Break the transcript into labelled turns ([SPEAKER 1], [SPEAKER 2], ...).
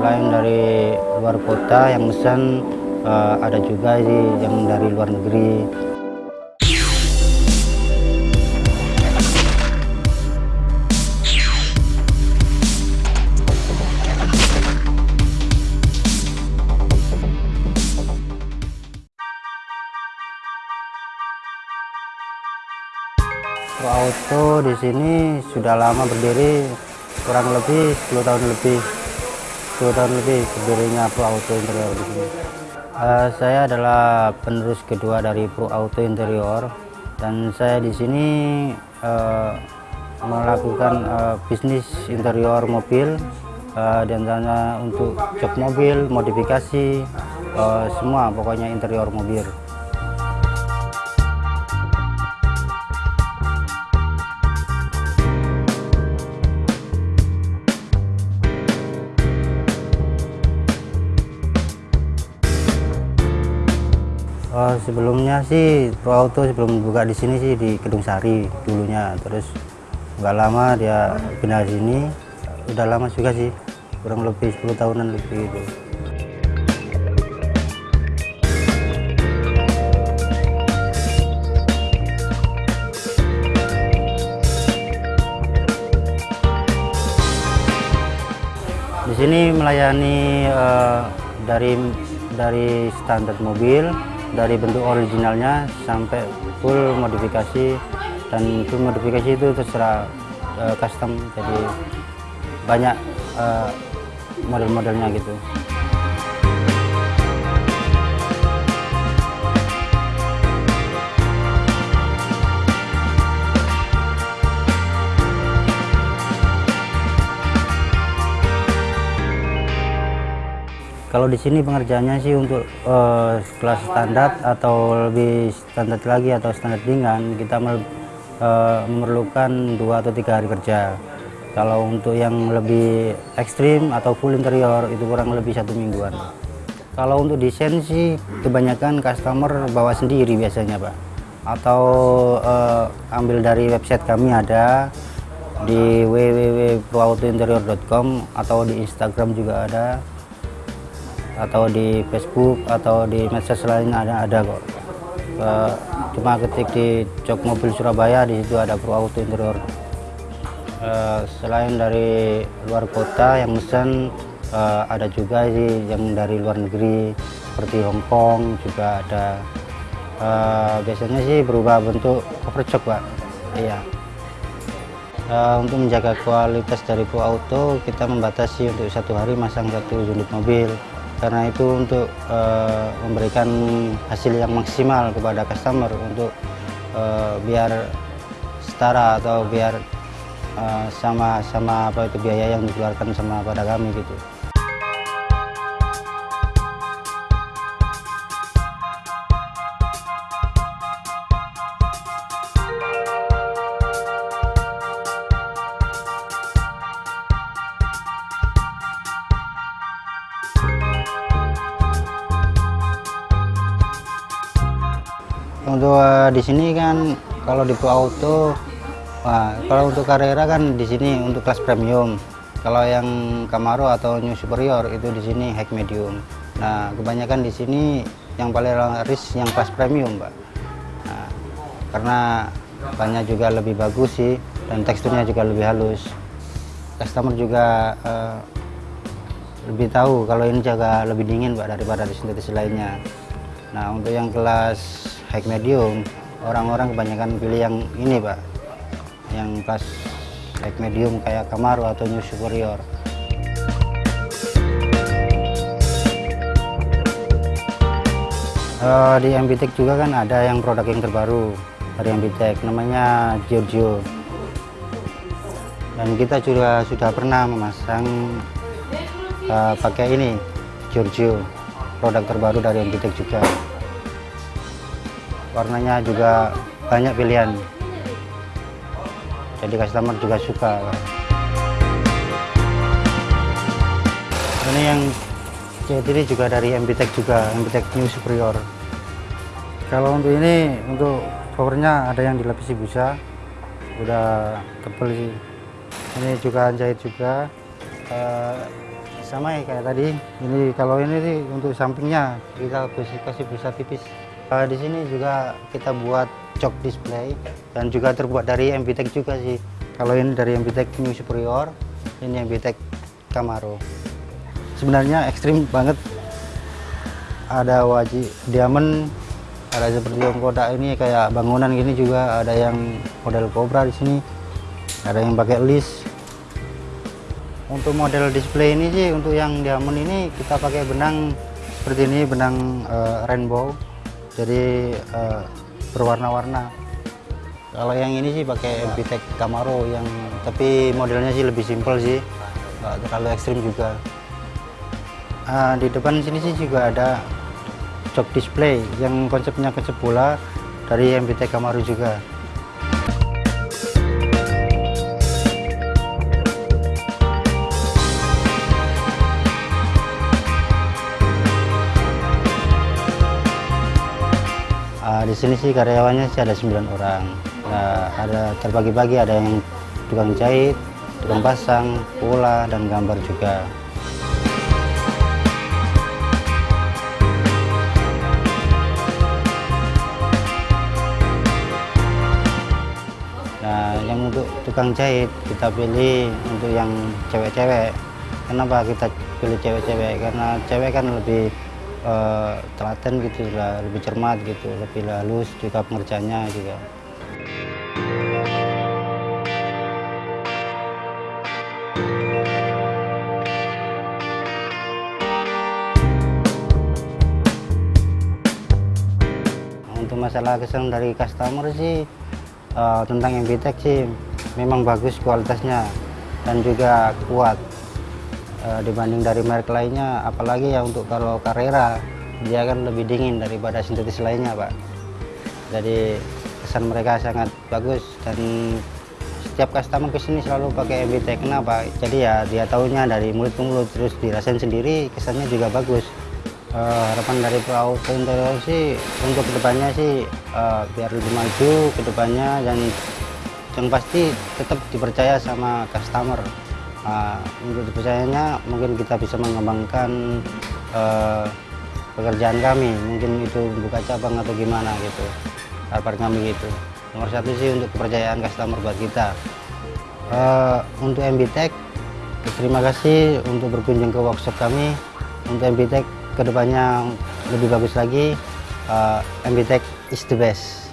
[SPEAKER 1] selain dari luar kota yang pesan uh, ada juga sih yang dari luar negeri. Auto di sini sudah lama berdiri kurang lebih 10 tahun lebih 10 tahun lebih berdirinya Pro Auto Interior di sini. Uh, saya adalah penerus kedua dari Pro Auto Interior dan saya di sini uh, melakukan uh, bisnis interior mobil uh, dan untuk jok mobil, modifikasi, uh, semua pokoknya interior mobil. Oh, sebelumnya sih Pro Auto sebelum buka di sini sih di Kedung Sari dulunya. Terus nggak lama dia pindah sini. Udah lama juga sih, kurang lebih 10 tahunan lebih gitu. Di sini melayani uh, dari dari standar mobil dari bentuk originalnya sampai full modifikasi. Dan full modifikasi itu terserah uh, custom. Jadi banyak uh, model-modelnya gitu Kalau di sini pengerjaannya sih untuk uh, kelas standar atau lebih standar lagi atau standar ringan kita uh, memerlukan dua atau tiga hari kerja. Kalau untuk yang lebih ekstrim atau full interior itu kurang lebih satu mingguan. Kalau untuk desain sih kebanyakan customer bawa sendiri biasanya pak, atau uh, ambil dari website kami ada di www.proautointerior.com atau di Instagram juga ada atau di Facebook atau di medsos lain ada ada kok. Uh, cuma ketik di jok mobil Surabaya di situ ada Pro Auto Interior. Uh, selain dari luar kota yang pesan uh, ada juga sih yang dari luar negeri seperti Hong Kong juga ada. Uh, biasanya sih berubah bentuk cover jok pak. Iya. Uh, untuk menjaga kualitas dari Pro Auto kita membatasi untuk satu hari masang satu unit mobil karena itu untuk uh, memberikan hasil yang maksimal kepada customer untuk uh, biar setara atau biar uh, sama sama apa itu biaya yang dikeluarkan sama pada kami gitu. Untuk uh, di sini kan kalau di Auto nah, kalau untuk Carrera kan di sini untuk kelas premium. Kalau yang Camaro atau New Superior itu di sini high medium. Nah kebanyakan di sini yang paling laris yang kelas premium Pak nah, karena banyak juga lebih bagus sih dan teksturnya juga lebih halus. Customer juga uh, lebih tahu kalau ini juga lebih dingin Pak daripada di sintetis lainnya. Nah untuk yang kelas high medium. Orang-orang kebanyakan pilih yang ini pak. Yang kelas high medium kayak Camaro atau New Superior. Uh, di MBTEK juga kan ada yang produk yang terbaru dari MBTEK namanya Giorgio. Dan kita juga sudah pernah memasang uh, pakai ini Giorgio produk terbaru dari MBTEK juga warnanya juga banyak pilihan. Jadi customer juga suka. Ini yang jahit ini juga dari MBTEK juga MBTEK New Superior. Kalau untuk ini untuk covernya ada yang dilapisi busa. Udah tebel sih ini juga jahit juga. Uh, sama ya kayak tadi. Ini kalau ini sih untuk sampingnya kita kasih busa tipis uh, di sini juga kita buat jok display dan juga terbuat dari MBTEK juga sih. Kalau ini dari MBTEK New Superior ini MBTEK Camaro. Sebenarnya ekstrim banget. Ada wajib diamond ada seperti yang kotak ini kayak bangunan gini juga. Ada yang model Cobra di sini ada yang pakai list. Untuk model display ini sih untuk yang diamond ini kita pakai benang seperti ini benang uh, rainbow jadi uh, berwarna-warna. Kalau yang ini sih pakai MPTEK Camaro yang tapi modelnya sih lebih simpel sih. Nggak terlalu ekstrim juga. Uh, di depan sini sih juga ada jok display yang konsepnya konsep bola dari MBT Camaro juga di sini sih karyawannya sih ada 9 orang. Nah, ada terbagi-bagi ada yang tukang jahit tukang pasang pola dan gambar juga. Yang untuk tukang jahit kita pilih untuk yang cewek-cewek. Kenapa kita pilih cewek-cewek? Karena cewek kan lebih uh, telaten gitu lah lebih cermat gitu lebih halus juga pengerjanya juga untuk masalah kesan dari customer sih uh, tentang MBTEK sih memang bagus kualitasnya dan juga kuat uh, dibanding dari merek lainnya apalagi ya untuk kalau Carrera dia kan lebih dingin daripada sintetis lainnya Pak. Jadi kesan mereka sangat bagus dan setiap customer ke sini selalu pakai MBTEK kenapa jadi ya dia tahunya dari mulut ke mulut terus dirasain sendiri kesannya juga bagus. Uh, harapan dari Auto Interior sih untuk ke depannya sih uh, biar lebih maju ke depannya dan yang pasti tetap dipercaya sama customer uh, untuk dipercayanya mungkin kita bisa mengembangkan uh, pekerjaan kami. Mungkin itu buka cabang atau gimana gitu. Harapan kami gitu. Nomor satu sih untuk kepercayaan customer buat kita. Uh, untuk MBTech terima kasih untuk berkunjung ke workshop kami. Untuk MBTech ke depannya lebih bagus lagi. Uh, MBTech is the best